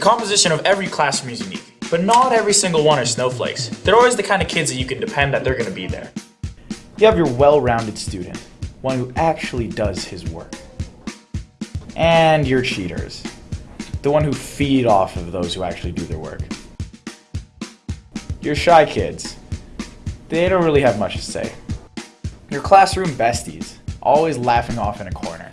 composition of every classroom is unique, but not every single one are snowflakes. They're always the kind of kids that you can depend that they're going to be there. You have your well-rounded student, one who actually does his work. And your cheaters, the one who feed off of those who actually do their work. Your shy kids, they don't really have much to say. Your classroom besties, always laughing off in a corner.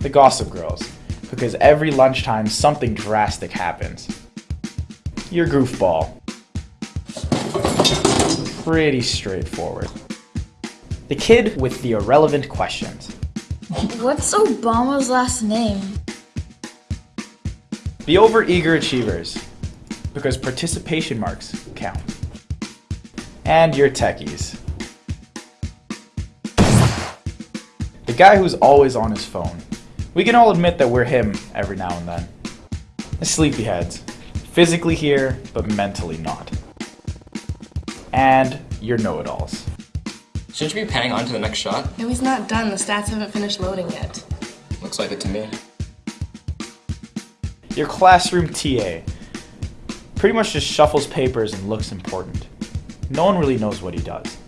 The gossip girls, because every lunchtime something drastic happens. Your goofball. Pretty straightforward. The kid with the irrelevant questions. What's Obama's last name? The overeager achievers, because participation marks count. And your techies. The guy who's always on his phone. We can all admit that we're him every now and then. The sleepyheads. Physically here, but mentally not. And your know-it-alls. Shouldn't you be panning on to the next shot? No, he's not done. The stats haven't finished loading yet. Looks like it to me. Your classroom TA. Pretty much just shuffles papers and looks important. No one really knows what he does.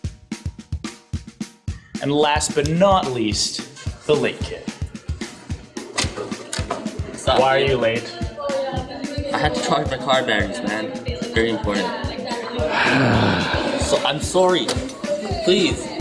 And last but not least, the late kid. Why are you late? I had to charge my car batteries, man. Very important. so I'm sorry. Please.